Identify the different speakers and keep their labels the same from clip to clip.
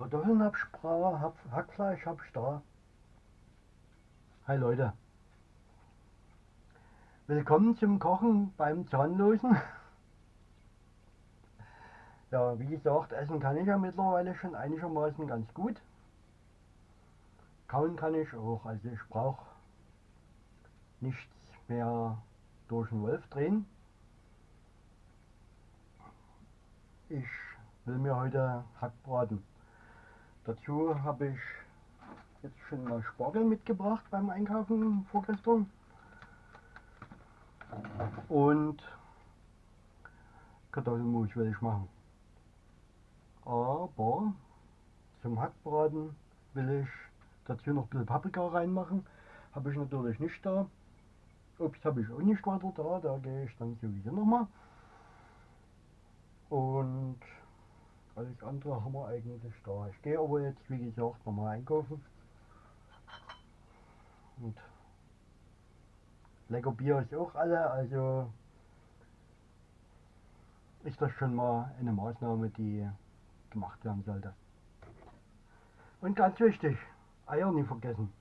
Speaker 1: Kartoffeln hab ich bra, hab, Hackfleisch hab ich da. Hi Leute. Willkommen zum Kochen beim Zahnlosen. Ja, wie gesagt, essen kann ich ja mittlerweile schon einigermaßen ganz gut. Kauen kann ich auch, also ich brauche nichts mehr durch den Wolf drehen. Ich will mir heute Hackbraten. Dazu habe ich jetzt schon mal Spargel mitgebracht beim Einkaufen vorgestern. Und Kartoffelmus will ich machen. Aber zum Hackbraten will ich dazu noch ein bisschen Paprika reinmachen. Habe ich natürlich nicht da. Obst habe ich auch nicht weiter da, da gehe ich dann sowieso nochmal. Und alles andere haben wir eigentlich da. Ich gehe aber jetzt, wie gesagt, nochmal einkaufen. Und lecker Bier ist auch alle, also ist das schon mal eine Maßnahme, die gemacht werden sollte. Und ganz wichtig, Eier nicht vergessen.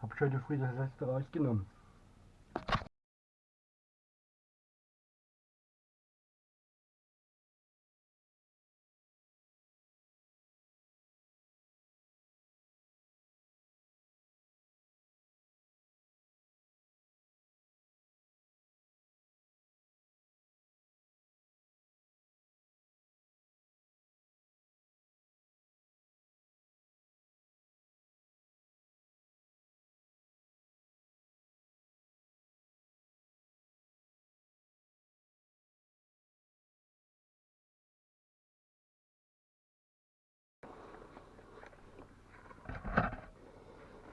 Speaker 1: Hab ich heute früh das letzte rausgenommen.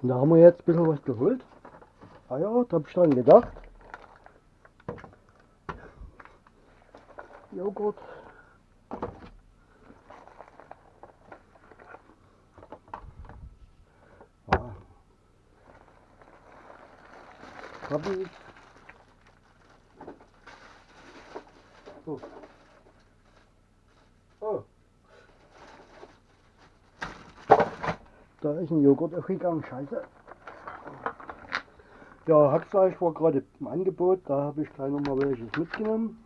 Speaker 1: Und da haben wir jetzt ein bisschen was geholt. Ah ja, da habe ich dran gedacht. Joghurt. Ah. Habe ich. Oh. Oh. Da ist ein Joghurt aufgegangen, scheiße. Ja, Hackfleisch war gerade im Angebot, da habe ich gleich nochmal welches mitgenommen.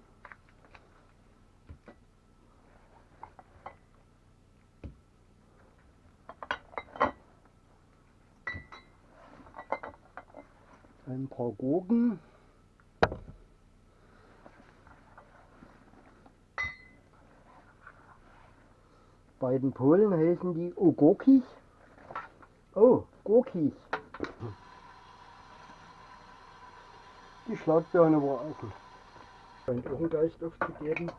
Speaker 1: Ein paar Gurken. Bei den Polen heißen die Ogokis. Oh, Gurkis. Die Schlagbirne war offen. Scheint auch einen Geist aufzugeben.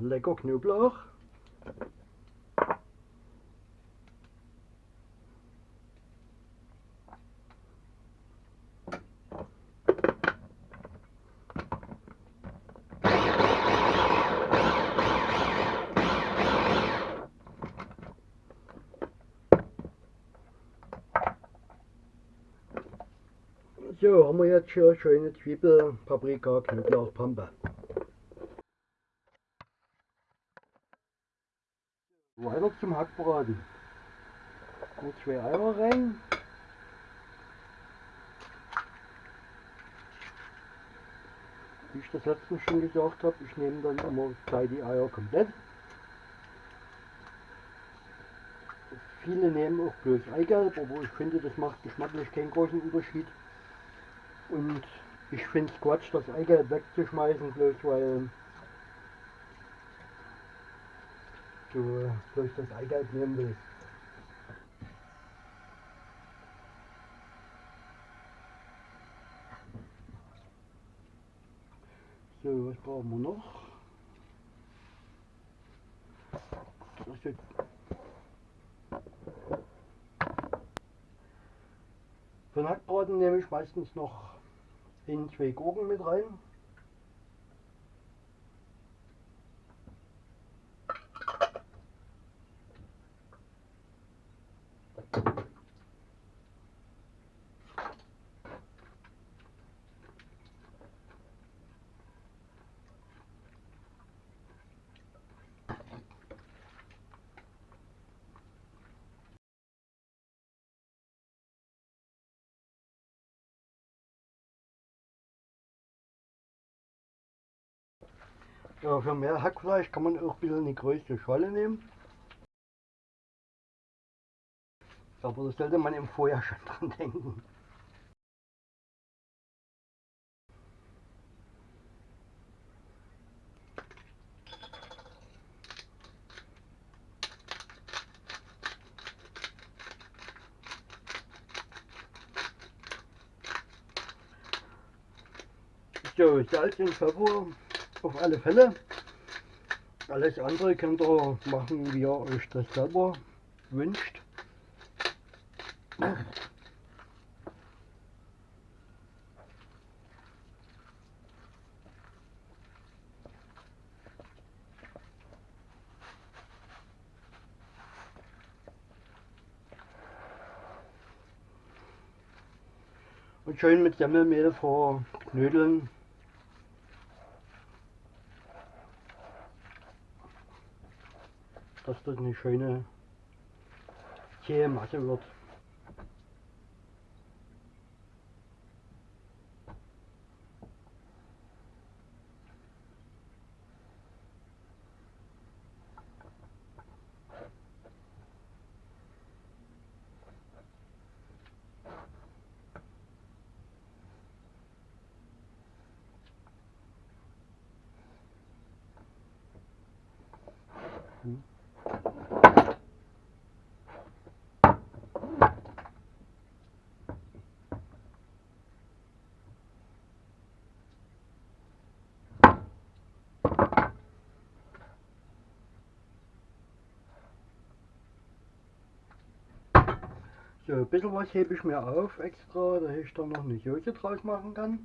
Speaker 1: Lecker Knoblauch. So, haben wir jetzt hier schöne Zwiebel, Paprika, Knoblauch, Pampe. Hackbraten. Nur zwei Eier rein. wie ich das letztens schon gesagt habe, ich nehme dann immer gleich die Eier komplett. Viele nehmen auch bloß Eigelb, aber ich finde, das macht geschmacklich keinen großen Unterschied. Und ich finde es Quatsch, das Eigelb wegzuschmeißen, bloß weil du bloß das Eigelb nehmen willst. So, was brauchen wir noch? Das jetzt Für den Hackbraten nehme ich meistens noch in zwei Gurken mit rein. Ja, für mehr Hackfleisch kann man auch ein bisschen eine größere Schale nehmen. Aber das sollte man im Vorjahr schon dran denken. So, Salz und Pfeffer auf alle Fälle. Alles andere könnt ihr machen, wie ihr euch das selber wünscht. Und schön mit Semmelmehl verknödeln. dass das eine schöne zähe Masse wird. So, ein bisschen was hebe ich mir auf extra, dass ich da noch eine Soße draus machen kann.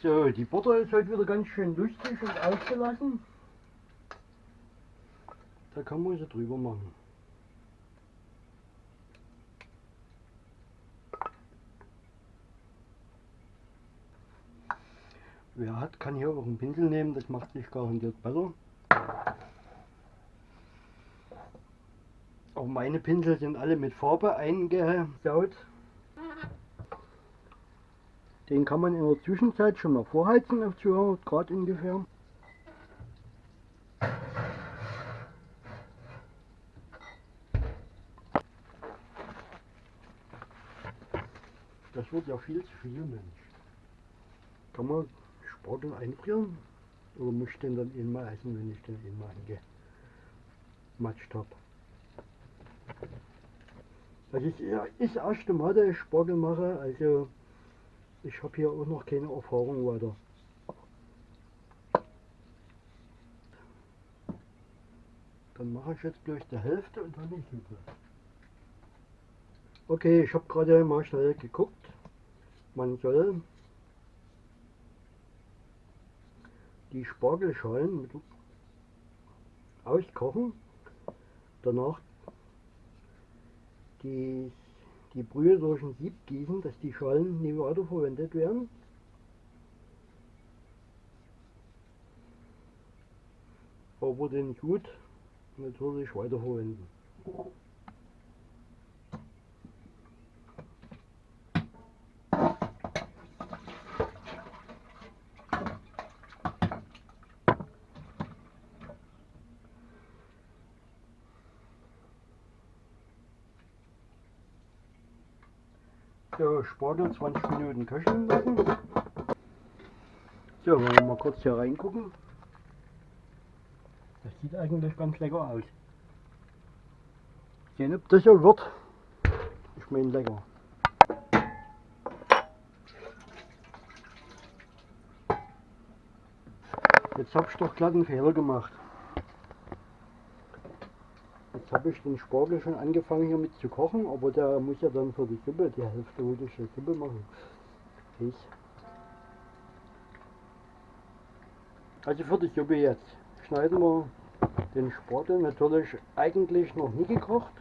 Speaker 1: So, die Butter ist heute wieder ganz schön lustig und ausgelassen. Da kann man sie drüber machen. Wer hat, kann hier auch einen Pinsel nehmen, das macht sich garantiert besser. Auch meine Pinsel sind alle mit Farbe eingesaut. Den kann man in der Zwischenzeit schon mal vorheizen auf 200 Grad ungefähr. Das wird ja viel zu viel, Mensch. Kann man Spargel einfrieren? Oder muss ich den dann einmal essen, wenn ich den einmal angematscht habe? Das ist ja das erste Mal, dass ich Spargel mache, also ich habe hier auch noch keine Erfahrung weiter. Dann mache ich jetzt gleich die Hälfte und dann die Hübe. Okay, ich habe gerade mal schnell geguckt. Man soll die Spargelschalen mit auskochen, danach die die Brühe durch ein Sieb gießen, dass die Schalen nie weiterverwendet werden. Aber den Gut natürlich weiterverwenden. So, Spargel 20 Minuten köcheln lassen. So, wollen wir mal kurz hier reingucken. Das sieht eigentlich ganz lecker aus. Sehen, ob das so wird. Ich meine lecker. Jetzt habe ich doch glatt einen Fehler gemacht. Jetzt habe ich den Spargel schon angefangen hier mit zu kochen, aber der muss ja dann für die Suppe, die Hälfte wollte ich die Suppe machen. Ich. Also für die Suppe jetzt schneiden wir den Spargel natürlich eigentlich noch nie gekocht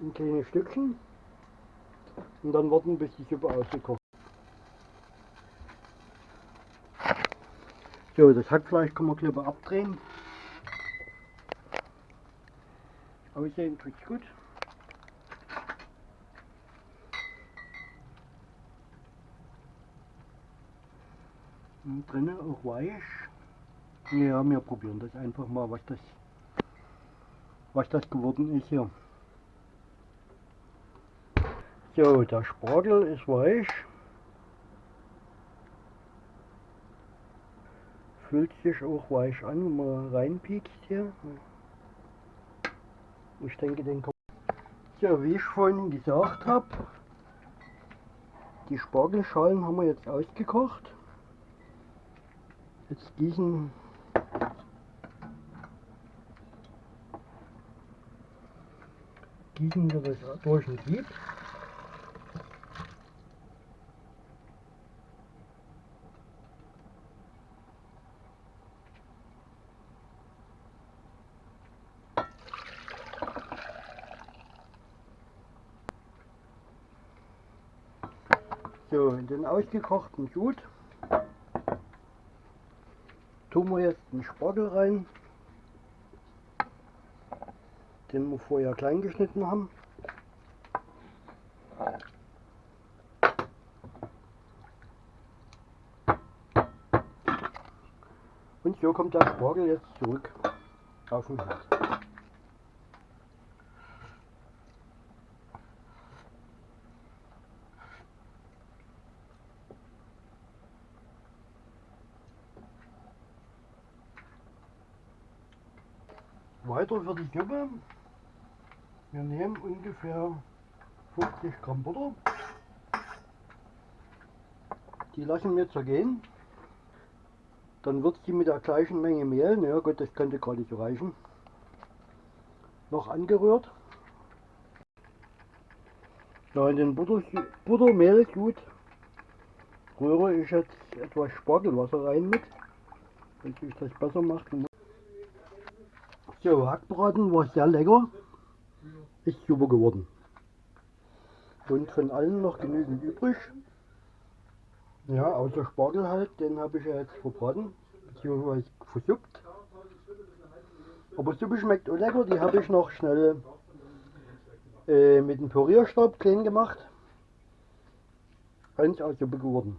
Speaker 1: in kleine Stückchen und dann warten bis die Suppe ausgekocht So, das Hackfleisch kann man lieber abdrehen. Aussehen tut's gut. Und drinnen auch weich. Ja, wir probieren das einfach mal, was das, was das geworden ist hier. So, der Spargel ist weich. Fühlt sich auch weich an, wenn man reinpiekst hier. Ich denke, den kommt. So, wie ich vorhin gesagt habe, die Spargelschalen haben wir jetzt ausgekocht. Jetzt gießen gießen wir das durch ein Sieb. Den ausgekochten Sud tun wir jetzt den Spargel rein, den wir vorher klein geschnitten haben. Und so kommt der Spargel jetzt zurück auf den Herd. Weiter für die Suppe. Wir nehmen ungefähr 50 Gramm Butter. Die lassen wir zergehen. Dann wird sie mit der gleichen Menge Mehl, naja gut, das könnte gar nicht reichen, noch angerührt. Ja, in den Butter, Buttermehlsud rühre ich jetzt etwas Spargelwasser rein mit, damit sich das besser macht. So, Hackbraten war sehr lecker. Ist super geworden. Und von allen noch genügend übrig. Ja, außer Spargel halt, den habe ich ja jetzt verbraten, beziehungsweise versuppt. Aber Suppe schmeckt auch lecker, die habe ich noch schnell äh, mit dem Pürierstab klein gemacht. Ganz aus Suppe geworden.